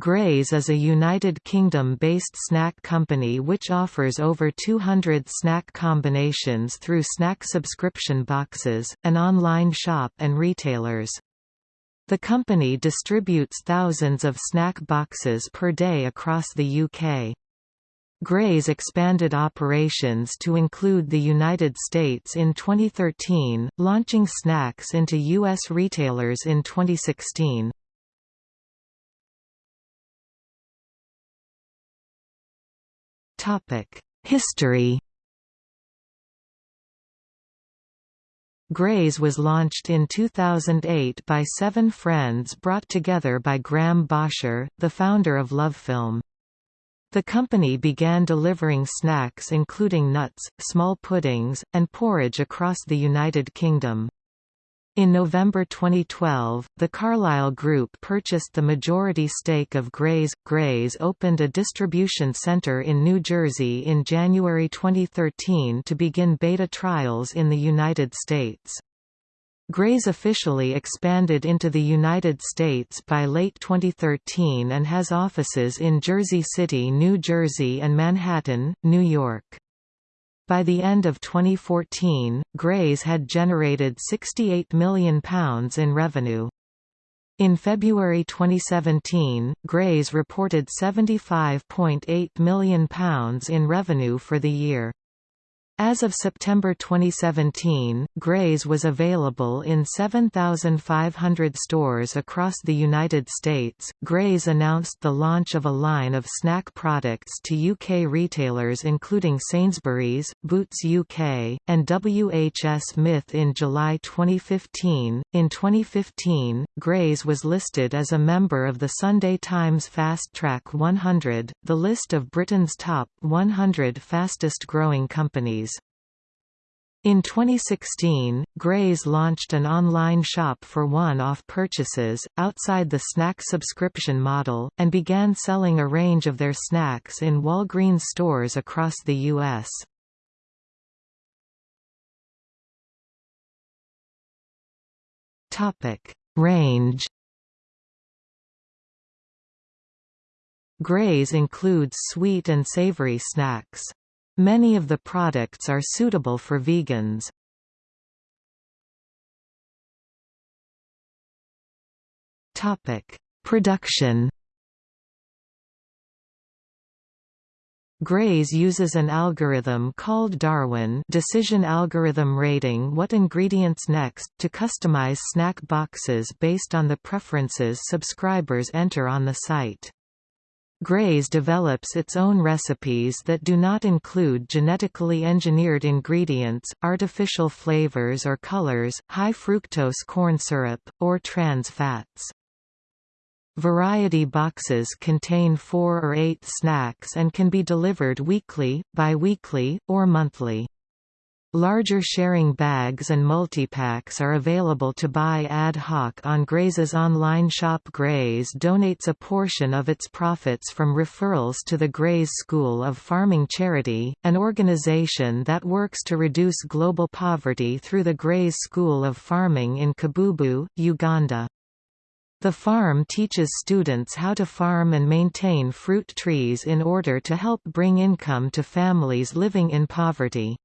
Graze is a United Kingdom-based snack company which offers over 200 snack combinations through snack subscription boxes, an online shop and retailers. The company distributes thousands of snack boxes per day across the UK. Graze expanded operations to include the United States in 2013, launching snacks into U.S. retailers in 2016. History Graze was launched in 2008 by seven friends brought together by Graham Bosher, the founder of LoveFilm. The company began delivering snacks including nuts, small puddings, and porridge across the United Kingdom. In November 2012, the Carlyle Group purchased the majority stake of Graze. Graze opened a distribution center in New Jersey in January 2013 to begin beta trials in the United States. Graze officially expanded into the United States by late 2013 and has offices in Jersey City, New Jersey and Manhattan, New York. By the end of 2014, Graze had generated £68 million in revenue. In February 2017, Graze reported £75.8 million in revenue for the year. As of September 2017, Graze was available in 7,500 stores across the United States. Graze announced the launch of a line of snack products to UK retailers including Sainsbury's, Boots UK, and WHS Smith in July 2015. In 2015, Graze was listed as a member of the Sunday Times Fast Track 100, the list of Britain's top 100 fastest growing companies. In 2016, Graze launched an online shop for one-off purchases, outside the snack subscription model, and began selling a range of their snacks in Walgreens stores across the U.S. Range Graze includes sweet and savory snacks. Many of the products are suitable for vegans. Topic: Production. Graze uses an algorithm called Darwin decision algorithm rating what ingredients next to customize snack boxes based on the preferences subscribers enter on the site. Graze develops its own recipes that do not include genetically engineered ingredients, artificial flavors or colors, high fructose corn syrup, or trans fats. Variety boxes contain four or eight snacks and can be delivered weekly, bi-weekly, or monthly. Larger sharing bags and multipacks are available to buy ad hoc on Graze's online shop Graze donates a portion of its profits from referrals to the Graze School of Farming Charity, an organization that works to reduce global poverty through the Graze School of Farming in Kibubu, Uganda. The farm teaches students how to farm and maintain fruit trees in order to help bring income to families living in poverty.